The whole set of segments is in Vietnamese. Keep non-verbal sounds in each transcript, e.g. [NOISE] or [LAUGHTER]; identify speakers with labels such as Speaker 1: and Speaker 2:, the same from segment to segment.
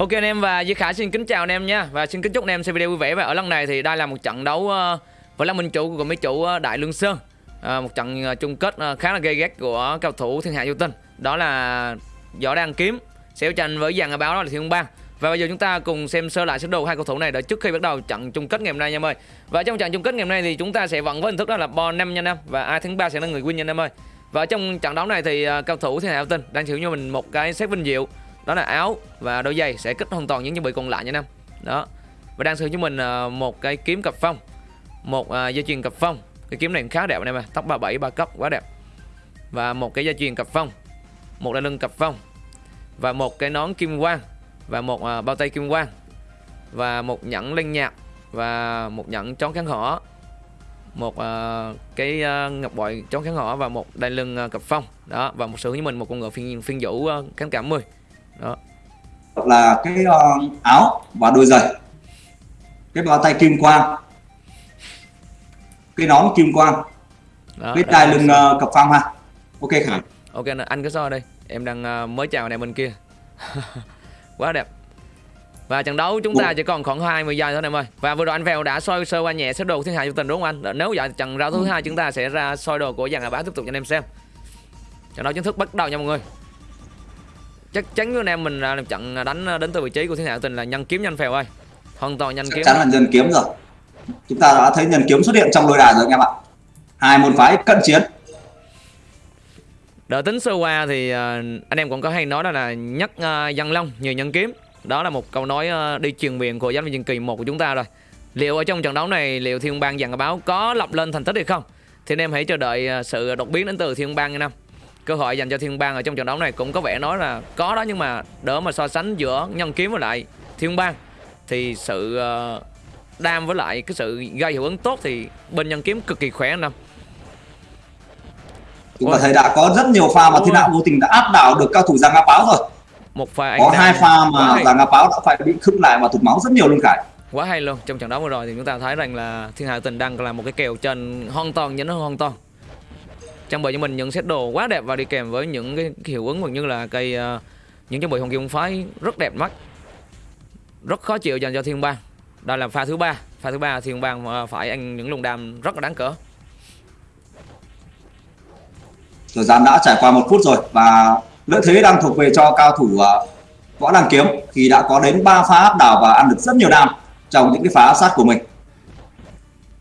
Speaker 1: Ok anh em và Duy Khải xin kính chào anh em nha. Và xin kính chúc anh em xem video vui vẻ. Và ở lần này thì đây là một trận đấu ờ, Với là minh chủ của mấy chủ ờ, Đại Lương Sơn. À, Một trận chung kết khá là gây gắt của cao thủ thiên hạ vô tinh Đó là Võ Đăng Kiếm Sẽ tranh với dàn báo đó là Thiên Bang. Và bây giờ chúng ta cùng xem sơ lại sơ đồ hai cầu thủ này để trước khi bắt đầu trận chung kết ngày hôm nay nha em ơi. Và trong trận chung kết ngày hôm nay thì chúng ta sẽ vẫn với hình thức đó là bo 5 nha em và ai thắng 3 sẽ là người win nha em ơi. Và trong trận đấu này thì uh, cao thủ thiên hạ vô tinh đang chịu cho mình một cái xét vinh diệu đó là áo và đôi giày sẽ kích hoàn toàn những trang bị còn lại nha em đó. Và đang sử cho mình ờ, một cái kiếm cặp phong. Một ờ, dây chuyền cặp phong. Cái kiếm này khá đẹp anh em ạ tóc 37 ba cấp quá đẹp. Và một cái dây chuyền cặp phong. Một đai lưng cặp phong. Và một cái nón kim quang. Và một ờ, bao tay kim quang. Và một nhẫn linh nhạc và một nhẫn trón kháng hỏa. Một uh, cái uh, ngọc bội trón kháng hỏa và một đai lưng uh, cặp phong. Đó và một sự như mình một con ngựa phiên phiên vũ uh, kháng cảm 10 đó.
Speaker 2: Là cái uh, áo và đôi giày. Cái bao tay kim quang. Cái nón kim quang. Đó, cái đai lưng uh, cặp phong ha? Ok khải.
Speaker 1: Ok anh cứ so đây em đang uh, mới chào này bên kia. [LAUGHS] Quá đẹp. Và trận đấu chúng ta chỉ còn khoảng 20 giây thôi em ơi. Và vừa rồi anh Vèo đã soi sơ qua nhẹ xếp đồ thiên hạ cho tình đúng không anh? Nếu vậy trận đấu thứ hai chúng ta sẽ ra soi đồ của dàn bá tiếp tục cho anh em xem. Trận đấu chính thức bắt đầu nha mọi người chắc chắn với anh em mình là trận đánh đến từ vị trí của thiên hạ tình là nhân kiếm nhanh phèo ơi. Hoàn toàn kiếm
Speaker 2: chắc chắn là nhân kiếm rồi. Chúng ta đã thấy nhân kiếm xuất hiện trong đôi đài rồi anh em ạ. Hai môn phái cận chiến.
Speaker 1: Đợi tính sơ qua thì ờ, anh em cũng có hay nói đó là ờ, dân long nhiều nhân kiếm. Đó là một câu nói ờ, đi truyền miệng của giám viên kỳ một của chúng ta rồi. Liệu ở trong trận đấu này liệu thiên bang dàn báo có lập lên thành tích hay không? Thì anh em hãy chờ đợi sự đột biến đến từ thiên bang nha năm cơ hội dành cho thiên bang ở trong trận đấu này cũng có vẻ nói là có đó nhưng mà đỡ mà so sánh giữa nhân kiếm với lại thiên bang thì sự uh, đam với lại cái sự gây hiệu ứng tốt thì bên nhân kiếm cực kỳ khỏe anh năm
Speaker 2: chúng ta thấy đã có rất nhiều pha mà thiên đạo vô tình đã áp đảo được cao thủ giang ngã báo rồi.
Speaker 1: Một pha
Speaker 2: có hai pha mà giang ngã báo đã phải bị khựng lại và tụt máu rất nhiều luôn cả.
Speaker 1: Quá hay luôn trong trận đấu vừa rồi thì chúng ta thấy rằng là thiên hạ tình đang là một cái kèo trên hoàn toàn nhấn hoàn toàn trang bị cho mình những set đồ quá đẹp và đi kèm với những cái, hiệu ứng như là cây uh, những trang bị hồng kim phái rất đẹp mắt. Rất khó chịu dành cho thiên bang. Đây là pha thứ ba. Pha thứ ba thiên bang ờ, phải ăn những lùng đam rất là đáng cỡ.
Speaker 2: Thời gian đã trải qua một phút rồi và lợi thế đang thuộc về cho cao thủ uh, võ đăng kiếm khi đã có đến 3 pha áp đảo và ăn được rất nhiều đam trong những cái phá sát của mình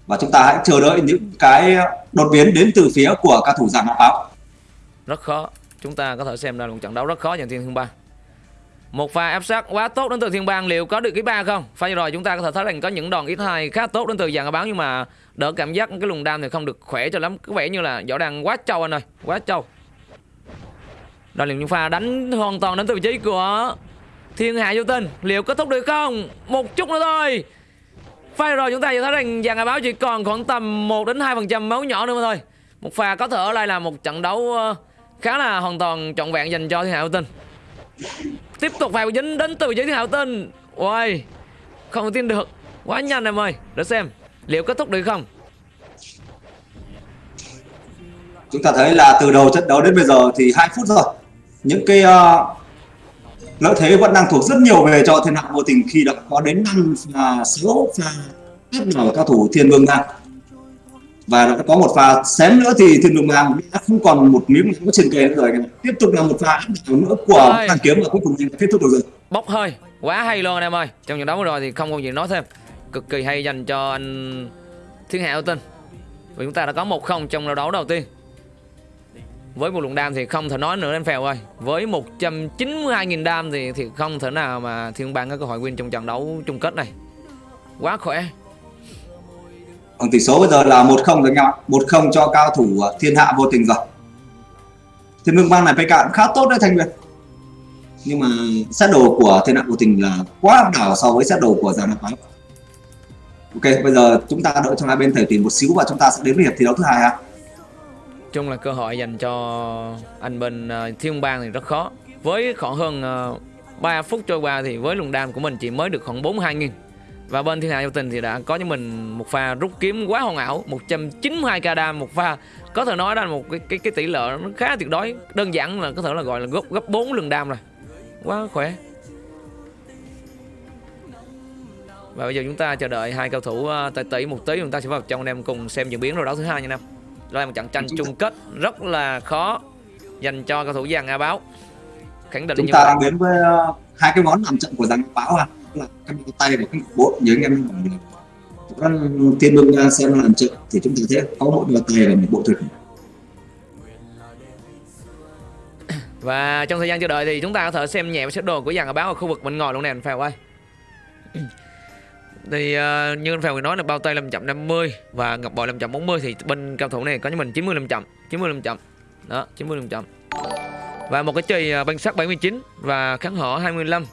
Speaker 2: và chúng ta hãy chờ đợi những cái đột biến đến từ phía của các thủ giảng hạ báo.
Speaker 1: Rất khó. Chúng ta có thể xem đây là một trận đấu rất khó dành thiên thương ba một pha áp sát quá tốt đến từ thiên bang, liệu có được cái ba không? Pha rồi, chúng ta có thể thấy rằng có những đòn ít hai khá tốt đến từ dàn báo, nhưng mà đỡ cảm giác cái lùng đam thì không được khỏe cho lắm. Có vẻ như là võ đang quá trâu anh ơi, quá trâu. Đó là những pha đánh hoàn toàn đến từ vị trí của thiên hạ vô tình. Liệu kết thúc được không? Một chút nữa thôi pha rồi chúng ta sẽ thấy rằng dàn báo chỉ còn khoảng tầm 1 đến 2 phần trăm máu nhỏ nữa mà thôi. Một pha có thể ở đây là một trận đấu ờ, khá là hoàn toàn trọn vẹn dành cho thiên hạ tinh. Tiếp tục vào dính đến từ giới thiên hạ tinh. Ôi không tin được. Quá nhanh em ơi để xem liệu kết thúc được không.
Speaker 2: Chúng ta thấy là từ đầu trận đấu đến bây giờ thì hai phút rồi. Những cái uh, lợi thế vẫn đang thuộc rất nhiều về cho thiên hạ vô tình khi đã có đến năm và sáu pha áp đảo cao thủ thiên vương bang. Và đã có một pha xém nữa thì thiên vương bang đã không còn một miếng máu trên kề nữa rồi. Tiếp tục là một pha nữa của thằng kiếm và cuối cùng kết thúc được rồi.
Speaker 1: Bốc hơi quá hay luôn anh em ơi. Trong trận đấu rồi thì không còn gì nói thêm. Cực kỳ hay dành cho anh thiên hạ tinh. Và chúng ta đã có một không trong đấu đầu tiên với một lượng đam thì không thể nói nữa anh Phèo ơi. Với 192.000 đam thì thì không thể nào mà Thiên Bang có cơ hội win trong trận đấu chung kết này. Quá khỏe.
Speaker 2: Còn tỷ số bây giờ là 1-0 rồi anh em ạ. 1-0 cho cao thủ à, thiên hạ vô tình rồi. Thiên Vương Bang này PK cũng khá tốt đấy, Thanh viên Nhưng mà set đồ của thiên hạ vô tình là quá đảo so với set đồ của Giang Nam Ok, bây giờ chúng ta đợi cho hai bên thể tìm một xíu và chúng ta sẽ đến với hiệp thi đấu thứ hai ha
Speaker 1: chung là cơ hội dành cho anh bên uh, Thiên Bang thì rất khó. Với khoảng hơn ờ, uh, 3 phút trôi qua thì với luồng đam của mình chỉ mới được khoảng 42 nghìn. Và bên Thiên Hạ Giao Tình thì đã có cho mình một pha rút kiếm quá hoàn ảo 192k đam một pha. Có thể nói là một cái cái, cái tỷ lệ nó khá tuyệt đối. Đơn giản là có thể là gọi là gấp gấp 4 lần đam rồi. Quá khỏe. Và bây giờ chúng ta chờ đợi hai cầu thủ ờ, uh, tỷ một tí chúng ta sẽ vào trong anh em cùng xem diễn biến rồi đấu thứ hai nha nam đây là một trận tranh chung kết rất là khó dành cho cầu thủ giang a báo. Khẳng định
Speaker 2: chúng ta đang đến với uh, hai cái món làm trận của giang báo à? Là cái tay và cái bộ như anh em nói tiên đương xem làm trận thì chúng ta thấy có một bao tay và một bộ thực
Speaker 1: Và trong thời gian chờ đợi thì chúng ta có thể xem nhẹ set đồ của dàn ở báo ở khu vực bên ngoài luôn nè anh Phèo ơi thì uh, như anh Phèo nói là bao tay 550 và ngọc bội 540 thì bên cao thủ này có cho mình 95 chậm 95 chậm. Đó 95 chậm. Và một cái chì uh, băng sắt 79 và kháng họ 25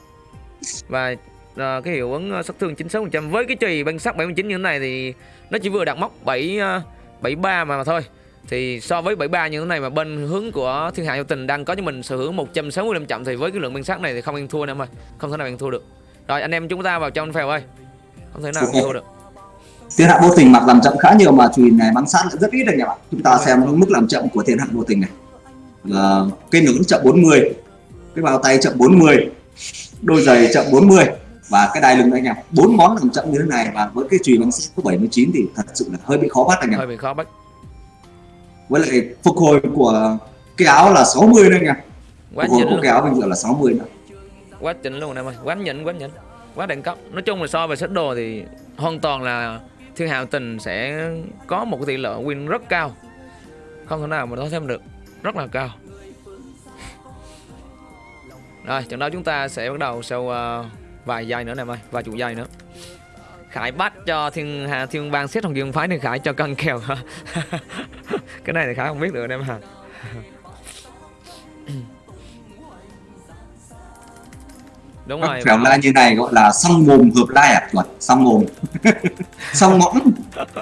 Speaker 1: và uh, cái hiệu ứng sát thương 96% với cái chì băng sắt 79 như thế này thì nó chỉ vừa đạt mốc 7 uh, 73 mà, mà thôi. Thì so với 73 như thế này mà bên hướng của thiên hạ vô tình đang có cho mình sở hữu 165 chậm thì với cái lượng băng sắt này thì không ăn thua nữa mà. Không thể nào ăn thua được. Rồi anh em chúng ta vào trong phèo ơi không thể nào thua được.
Speaker 2: thiên hạ vô tình mặc làm chậm khá nhiều mà chùy này bắn sát lại rất ít anh em ạ chúng ta xem mức làm chậm của thiên hạ vô tình này. Là cái nón chậm 40 cái bao tay chậm 40 đôi giày chậm 40 và cái đai lưng anh em bốn món làm chậm như thế này và với cái chùy bắn sát của 79 thì thật sự là hơi bị khó bắt anh em
Speaker 1: hơi bị khó bắt.
Speaker 2: Với lại phục hồi của cái áo là 60 đấy nha
Speaker 1: quá
Speaker 2: phục hồi của cái áo bây giờ là 60 nữa.
Speaker 1: Quá chỉnh luôn em ơi quá nhỉnh quá nhỉnh quá đẳng cấp. Nói chung là so về sách đồ thì hoàn toàn là thiên hạ tình sẽ có một cái tỷ lệ win rất cao. Không thể nào mà nói thêm được. Rất là cao. Rồi trận đấu chúng ta sẽ bắt đầu sau uh, vài giây nữa nè ơi vài chục giây nữa. Khải bắt cho thiên hà thiên bang xếp thằng dương phái thì Khải cho cân kèo. [LAUGHS] Cái này thì Khải không biết được em hả đúng rồi
Speaker 2: Các lai như này gọi là song mồm hợp lai à? Chuẩn song mồm. [LAUGHS] Song mõm.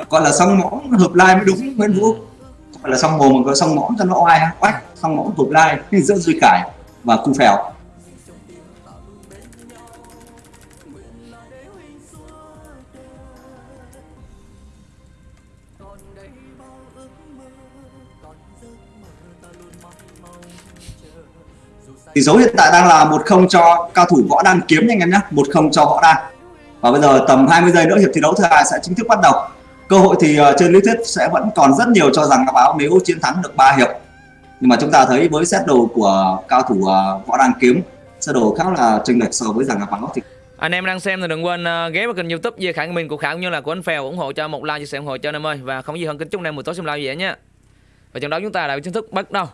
Speaker 2: Gọi là song mõm hợp lai mới đúng Nguyễn Vũ gọi là song mồm mà có song mõm cho nó oai oách. Song mõm hợp lai giữa Duy Cải. Và Cu Phèo tỷ số hiện tại đang là một không cho cao thủ võ đan kiếm nha anh em nhé một không cho võ đan. Và bây giờ tầm 20 giây nữa, hiệp thi đấu thứ hai sẽ chính thức bắt đầu. Cơ hội thì ờ, trên lý thuyết sẽ vẫn còn rất nhiều cho rằng báo nếu chiến thắng được 3 hiệp. Nhưng mà chúng ta thấy với set đồ của cao thủ ờ, võ đan kiếm sơ đồ khá là chênh lệch so với rằng báo thì
Speaker 1: anh em đang xem thì đừng quên ờ, ghé vào kênh youtube về khả mình của khả cũng như là của anh phèo ủng hộ cho một like, chia sẻ ủng hộ cho anh em ơi. Và không gì hơn kính chúc anh em buổi tối xem live vậy nhé và trận đấu chúng ta đã chính thức bắt đầu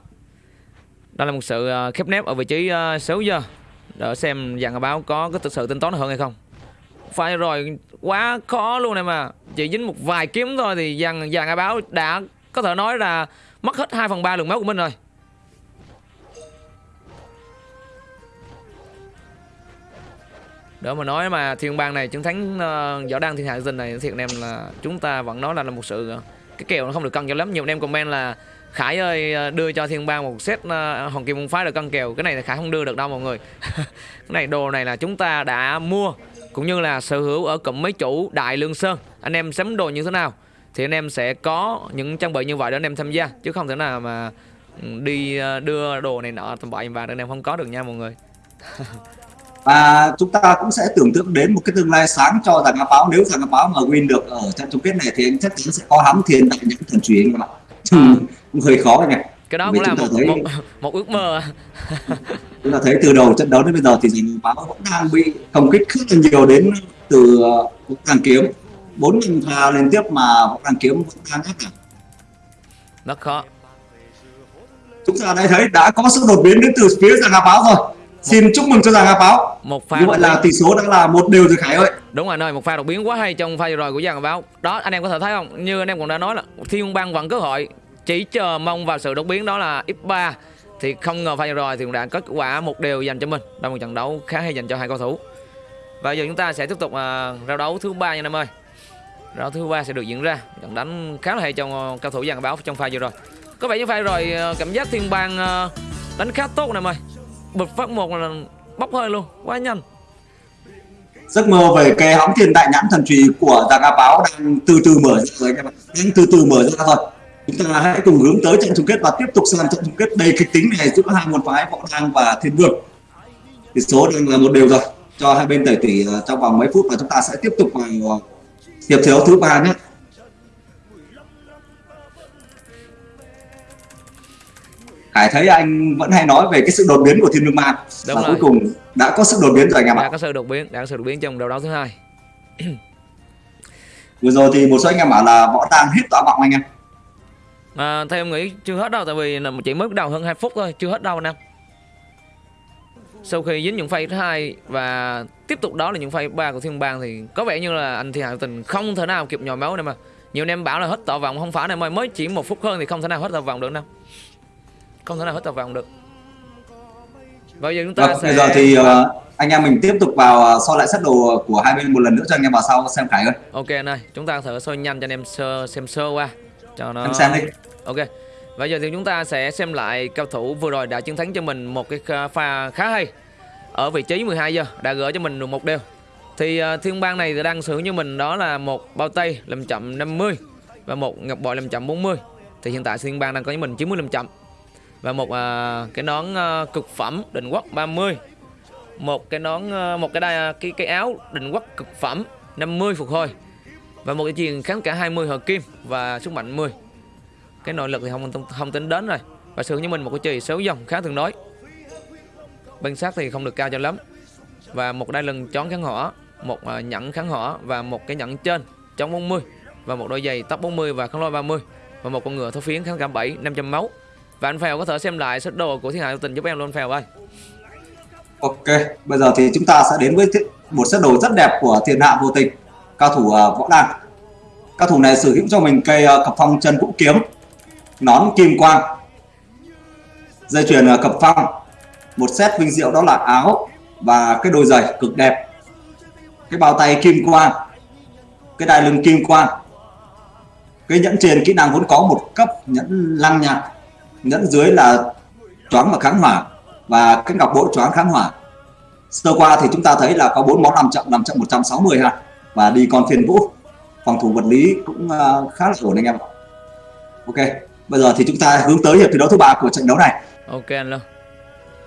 Speaker 1: đó là một sự à, khép nép ở vị trí à, xấu giờ để xem dàn báo có có thực sự tính toán hơn hay không. Phải rồi quá khó luôn này mà chỉ dính một vài kiếm thôi thì dàn dàn báo đã có thể nói là mất hết 2 phần ba lượng máu của mình rồi. Đó mà nói mà thiên bang này chiến thắng uh, võ đăng thiên hạ dinh này thiệt anh em là chúng ta vẫn nói là, là một sự ờ, cái kèo nó không được cân cho lắm. Nhiều anh em comment là Khải ơi ờ, đưa cho thiên bang một set ờ, uh, hồng kim môn phái được cân kèo. Cái này là Khải không đưa được đâu mọi người. [LAUGHS] Cái này đồ này là chúng ta đã mua cũng như là sở hữu ở cụm mấy chủ đại lương sơn. Anh em sắm đồ như thế nào thì anh em sẽ có những trang bị như vậy để anh em tham gia chứ không thể nào mà ừ, đi ờ, đưa đồ này nọ tầm bậy và anh em không có được nha mọi người. [LAUGHS]
Speaker 2: Và chúng ta cũng sẽ tưởng tượng đến một cái tương lai sáng cho Thằng rằng báo. Nếu Thằng rằng báo mà win được ở trận chung kết này thì anh chắc chắn sẽ có hắm thiền tại những thần truyền các bạn à. cũng hơi khó nhỉ
Speaker 1: cái đó cũng là một, thấy, một, một ước mơ. [LAUGHS]
Speaker 2: Chúng ta thấy từ đầu trận đấu đến bây giờ thì rằng báo vẫn đang bị công kích rất là nhiều đến từ vũ đàn kiếm. Bốn lần pha liên tiếp mà vũ đàn kiếm vẫn đang áp đảo
Speaker 1: rất khó.
Speaker 2: Chúng ta đã thấy đã có sự đột biến đến từ phía hà báo rồi Xin chúc mừng cho giang Hà Báo.
Speaker 1: Một pha
Speaker 2: Như vậy là tỷ số đã là một đều rồi Khải ơi.
Speaker 1: Đúng rồi ơi, một pha đột biến quá hay trong pha vừa rồi của giang Hà Báo. Đó anh em có thể thấy không? Như anh em cũng đã nói là Thiên Bang vẫn cơ hội chỉ chờ mong vào sự đột biến đó là X3 thì không ngờ pha vừa rồi thì cũng đã có kết quả một đều dành cho mình. Đây một trận đấu khá hay dành cho hai cầu thủ. Và giờ chúng ta sẽ tiếp tục uh, rao đấu thứ ba nha anh em ơi. Rao thứ ba sẽ được diễn ra. Trận đánh khá là hay trong uh, cao thủ giang Hà Báo trong pha vừa rồi. Có vẻ như pha rồi uh, cảm giác Thiên Bang uh, đánh khá tốt nè em ơi bật phát một là bốc hơi luôn, quá nhanh.
Speaker 2: Giấc mơ về cái hóng thiên đại nhãn thần trì của giang a báo đang từ từ mở ra rồi các bạn. Đang từ từ mở ra rồi chúng ta hãy cùng hướng tới trận chung kết và tiếp tục sang trận chung kết đầy kịch tính này giữa hai môn phái võ đăng và thiên vương. Tỷ số đang là một đều rồi. Cho hai bên tẩy tỷ ờ, trong vòng mấy phút và chúng ta sẽ tiếp tục vào ờ, hiệp thi đấu thứ ba nhé. Hải thấy anh vẫn hay nói về cái sự đột biến của Thiên Vương Ma
Speaker 1: Đúng
Speaker 2: và
Speaker 1: rồi.
Speaker 2: cuối cùng đã có sự đột biến rồi anh em
Speaker 1: đã
Speaker 2: ạ.
Speaker 1: có sự đột biến đã có sự đột biến trong đấu đấu thứ hai [CLEARS THROAT]
Speaker 2: Vừa rồi thì một số anh em bảo là võ đang hết tỏa vọng anh em.
Speaker 1: à, theo em nghĩ chưa hết đâu tại vì là chỉ mới bắt đầu hơn 2 phút thôi chưa hết đâu anh em sau khi dính những phay thứ hai và tiếp tục đó là những phay ba của thiên bang thì có vẻ như là anh thiên hạ tình không thể nào kịp nhồi máu này mà nhiều anh em bảo là hết tọa vọng không phải này mới chỉ một phút hơn thì không thể nào hết tọa vọng được đâu không thể nào hết tọa vọng được. Bây giờ chúng ta
Speaker 2: Vâng,
Speaker 1: sẽ
Speaker 2: bây giờ thì uh, anh em mình tiếp tục vào uh, so lại set đồ của hai bên một lần nữa cho anh em vào sau xem ơi.
Speaker 1: ok anh ơi chúng ta thử soi nhanh cho anh em sơ, xem sơ qua. Cho nó
Speaker 2: Em xem đi.
Speaker 1: ok bây giờ thì chúng ta sẽ xem lại cao thủ vừa rồi đã chiến thắng cho mình một cái pha khá hay ở vị trí 12 giờ đã gỡ cho mình được một đều. Thì uh, thiên bang này đang sử như mình đó là một bao tay làm chậm 50 và một ngọc bội làm chậm 40 thì hiện tại thiên bang đang có với mình 90 làm chậm và một à, cái nón à, cực phẩm định quốc 30 một cái nón à, một cái đai à, cái cái áo định quốc cực phẩm 50 phục hồi. Và một cái chuyền kháng cả 20 hợp kim và sức mạnh 10 cái nội lực thì không không, không tính đến rồi. Và sử như mình một cái chì xấu dòng khá thường đối. Bên sát thì không được cao cho lắm. Và một đai lưng chón kháng hỏa một à, nhẫn kháng hỏa và một cái nhẫn trên chống 40 và một đôi giày tóc 40 và kháng lôi 30 và một con ngựa thấu phiến kháng cả 7 500 máu và anh Phèo có thể xem lại set đồ của Thiên Hạ Vô Tình giúp em luôn Phèo ơi.
Speaker 2: Ok, bây giờ thì chúng ta sẽ đến với một set đồ rất đẹp của Thiên Hạ Vô Tình, cao thủ à, võ đăng. Cao thủ này sở hữu cho mình cây uh, cặp phong chân vũ kiếm, nón kim quang, dây chuyền uh, cặp phong, một set vinh diệu đó là áo và cái đôi giày cực đẹp, cái bao tay kim quang, cái đai lưng kim quang, cái nhẫn trên kỹ năng vốn có một cấp nhẫn lăng nhạc, nhẫn dưới là choáng và kháng hỏa. Và cái ngọc bội choáng kháng hỏa. Sơ qua thì chúng ta thấy là có bốn món làm chậm làm chậm 160 ha. Và đi con phiên vũ. Phòng thủ vật lý cũng ờ, khá là ổn anh em ok, bây giờ thì chúng ta hướng tới hiệp thi đấu thứ ba của trận đấu này.
Speaker 1: Ok anh luôn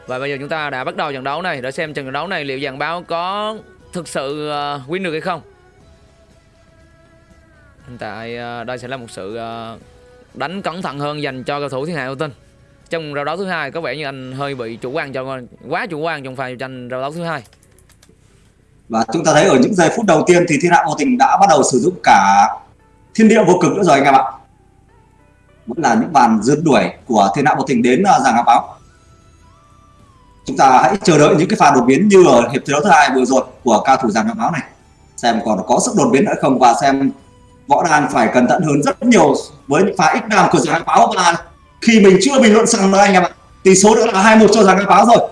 Speaker 1: Và bây giờ chúng ta đã bắt đầu trận đấu này. Để xem trận đấu này liệu dàn báo có thực sự ờ, win được hay không. Hiện tại ờ, đây sẽ là một sự đánh cẩn thận hơn dành cho cầu thủ Thiên Hạ Vô Tinh Trong rào đấu thứ hai có vẻ như anh hơi bị chủ quan cho quá chủ quan trong pha tranh rào đấu thứ hai.
Speaker 2: Và chúng ta thấy ở những giây phút đầu tiên thì thiên hạ vô tình đã bắt đầu sử dụng cả thiên địa vô cực nữa rồi anh em ạ. Vẫn là những bàn rượt đuổi của thiên hạ vô tình đến uh, giảng báo. Chúng ta hãy chờ đợi những cái pha đột biến như ở hiệp thi đấu thứ hai vừa rồi của cao thủ giảng áo báo này. Xem còn có sức đột biến nữa không và xem võ đàn phải cẩn thận hơn rất nhiều với những pha ít đam của ngọc báo. Và khi mình chưa bình luận xong nữa anh em ạ tỷ số đã là hai một cho ngọc báo rồi.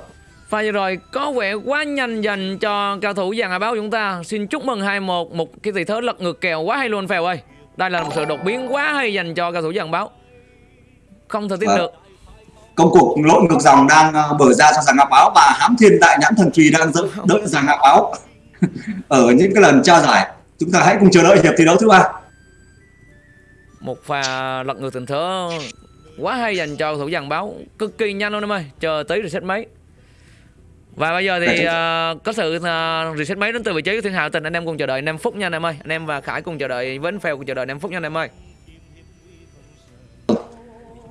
Speaker 1: Pha vừa rồi có vẻ quá nhanh dành cho cao thủ dàn Hà Báo chúng ta. Xin chúc mừng 2-1 Một cái tỷ thế lật ngược kèo quá hay luôn Phèo ơi. Đây là một sự đột biến quá hay dành cho cao thủ dàn Báo. Không thể tin
Speaker 2: Vâng.
Speaker 1: được.
Speaker 2: Công cuộc lội ngược dòng đang ờ, mở ra cho giảng ngọc báo và hám thiên đại nhãn thần trùy đang đợi, giảng ngọc báo. [LAUGHS] Ở những cái lần trao giải chúng ta hãy cùng chờ đợi hiệp thi đấu thứ ba
Speaker 1: Một pha lật ngược tình thế quá hay dành cho thủ dàn Báo. Cực kỳ nhanh luôn em ơi Chờ tới reset mấy và bây giờ thì uh, có sự uh, reset máy đến từ vị trí của Thiên Hạo Tình anh em cùng chờ đợi 5 phút nha anh em ơi. Anh em và Khải cùng chờ đợi anh Phèo cùng chờ đợi 5 phút nha anh em ơi.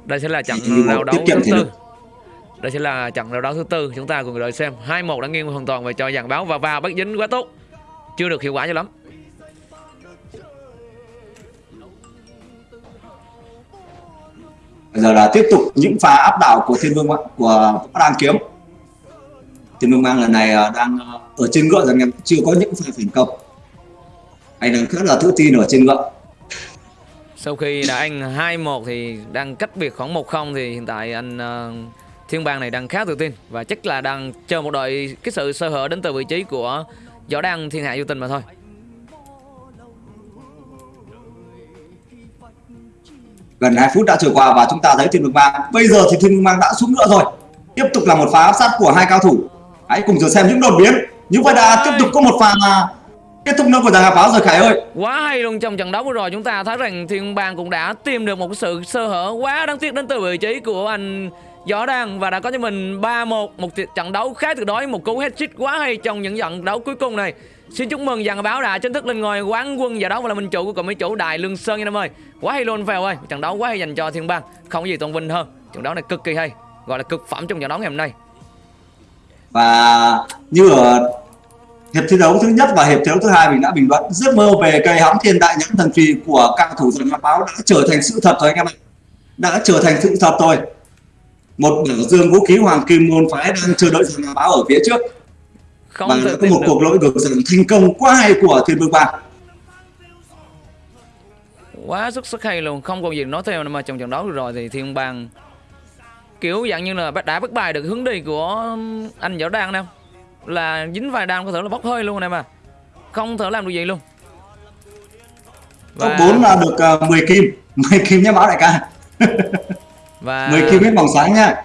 Speaker 1: Đây sẽ là trận rao đấu thứ tư. đây sẽ là trận rao đấu thứ tư. Chúng ta cùng đợi xem. 2-1 đã nghiêng hoàn toàn về cho dàn báo và vào bắt dính quá tốt. Chưa được hiệu quả cho lắm
Speaker 2: bây giờ là tiếp tục những pha áp đảo của thiên vương của đang kiếm. Thiên vương mang lần này ờ, đang ờ, ở trên ngựa rằng em chưa có những pha phản công. Anh đang khá là tự tin ở trên ngựa.
Speaker 1: Sau khi đã anh 2-1 thì đang cách biệt khoảng 1-0 thì hiện tại anh ờ, Thiên Bang này đang khá tự tin. Và chắc là đang chờ một đội cái sự sơ hở đến từ vị trí của Võ Đăng Thiên Hạ Vô Tình mà thôi.
Speaker 2: Gần 2 phút đã trôi qua và chúng ta thấy thiên vương mang bây giờ thì thiên vương mang đã xuống ngựa rồi. Tiếp tục là một pha áp sát của hai cao thủ. Hãy cùng chờ xem những đột biến. Như vậy đã tiếp tục có một pha mà kết thúc nữa của giảng ngọc báo rồi khải ơi.
Speaker 1: Quá hay luôn trong trận đấu vừa rồi chúng ta thấy rằng Thiên Bang cũng đã tìm được một sự sơ hở quá đáng tiếc đến từ vị trí của anh rõ ràng và đã có cho mình 3-1 một trận đấu khá tuyệt đối một cú hat-trick quá hay trong những trận đấu cuối cùng này Xin chúc mừng dàn báo đã chính thức lên ngôi quán quân giải đấu và là minh chủ của cậu mấy chủ Đại Lương Sơn nha em ơi. Quá hay luôn Phèo ơi, trận đấu quá hay dành cho Thiên Bang, không gì tôn vinh hơn. Trận đấu này cực kỳ hay, gọi là cực phẩm trong trận đấu ngày hôm nay.
Speaker 2: Và như ở hiệp thi đấu thứ nhất và hiệp thi đấu thứ hai mình đã bình luận giấc mơ về cây hóng thiên đại nhãn thần trì của cao thủ dàn báo đã trở thành sự thật rồi anh em ạ. Đã trở thành sự thật rồi. Một biểu dương vũ khí hoàng kim môn phái đang chờ đợi dàn báo ở phía trước
Speaker 1: Không
Speaker 2: và đã có một cuộc lỗi ngược dòng thành công quá hay của thiên vương bang
Speaker 1: Quá xuất sắc hay luôn, không còn gì nói theo mà trong trận đấu rồi thì Thiên Bang kiểu dạng như là đã bất bài được hướng đi của anh Võ Đan đâu. Là dính vài đam có thể là bốc hơi luôn này mà. Không thể làm được gì luôn.
Speaker 2: top 4 là được uh, 10 kim [LAUGHS] 10 kim nhé báo đại ca [LAUGHS]
Speaker 1: và
Speaker 2: 10 kim hết vòng sáng nha.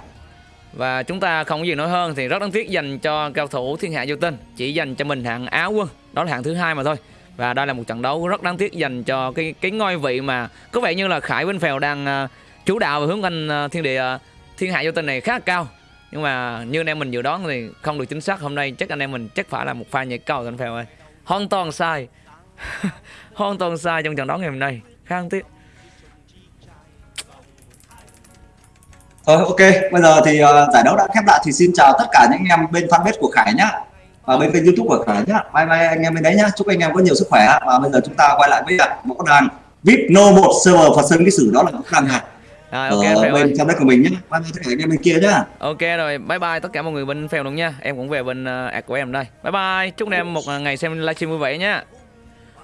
Speaker 1: Và chúng ta không có gì nói hơn thì rất đáng tiếc dành cho cao thủ thiên hạ vô tinh Chỉ dành cho mình hạng áo quân Đó là hạng thứ hai mà thôi. Và đây là một trận đấu rất đáng tiếc dành cho cái cái ngôi vị mà Có vẻ như là Khải Vinh Phèo đang ờ, chủ đạo và hướng anh ờ, thiên địa ờ, thiên hạ vô tinh này khá là cao. Nhưng mà như anh em mình dự đoán thì không được chính xác Hôm nay chắc anh em mình chắc phải là một pha nhảy cầu anh Phèo ơi. Hoàn toàn sai. [LAUGHS] Hoàn toàn sai trong trận đấu ngày hôm nay. Khá đáng tiếc
Speaker 2: Thôi ok, bây giờ thì uh, giải đấu đã khép lại thì xin chào tất cả những anh em bên fanpage của Khải nhá và bên kênh YouTube của Khải nhá. Bye bye anh em bên đấy nhá. Chúc anh em có nhiều sức khỏe và bây giờ chúng ta quay lại với uh, võ đàn VIP No 1 server Phật Sơn cái sử đó là võ đàn hạt
Speaker 1: Rồi
Speaker 2: ở
Speaker 1: ok ơi
Speaker 2: bên fanpage của mình nhá. Bye bye tất cả anh em bên kia nhá.
Speaker 1: Ok rồi, bye bye tất cả mọi người bên phèo luôn nha. Em cũng về bên uh, của em đây. Bye bye. Chúc anh em một ngày xem livestream vui vẻ nha.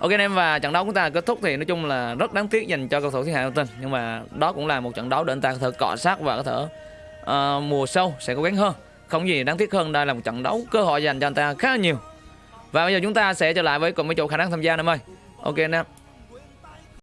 Speaker 1: Ok anh em và trận đấu của chúng ta kết thúc thì nói chung là rất đáng tiếc dành cho cầu thủ thiên hạ thông tin nhưng mà đó cũng là một trận đấu để anh ta có thể cọ sát và có thể uh, mùa sau sẽ cố gắng hơn. Không gì đáng tiếc hơn đây là một trận đấu cơ hội dành cho anh ta khá là nhiều. Và bây giờ chúng ta sẽ trở lại với cùng với chủ khả năng tham gia em ơi. Ok anh em.